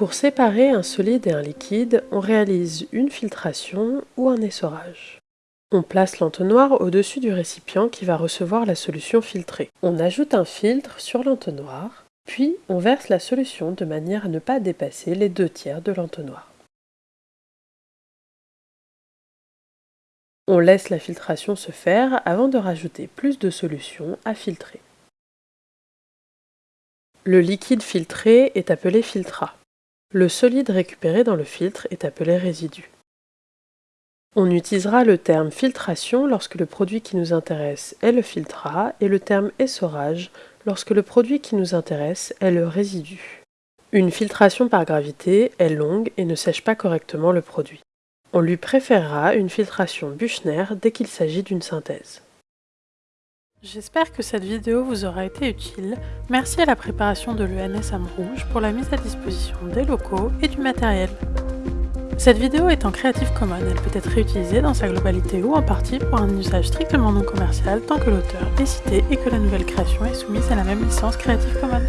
Pour séparer un solide et un liquide, on réalise une filtration ou un essorage. On place l'entonnoir au-dessus du récipient qui va recevoir la solution filtrée. On ajoute un filtre sur l'entonnoir, puis on verse la solution de manière à ne pas dépasser les deux tiers de l'entonnoir. On laisse la filtration se faire avant de rajouter plus de solution à filtrer. Le liquide filtré est appelé filtrat. Le solide récupéré dans le filtre est appelé résidu. On utilisera le terme filtration lorsque le produit qui nous intéresse est le filtrat et le terme essorage lorsque le produit qui nous intéresse est le résidu. Une filtration par gravité est longue et ne sèche pas correctement le produit. On lui préférera une filtration Buchner dès qu'il s'agit d'une synthèse. J'espère que cette vidéo vous aura été utile. Merci à la préparation de l'ENS Rouge pour la mise à disposition des locaux et du matériel. Cette vidéo est en Creative Commons, elle peut être réutilisée dans sa globalité ou en partie pour un usage strictement non commercial tant que l'auteur est cité et que la nouvelle création est soumise à la même licence Creative Commons.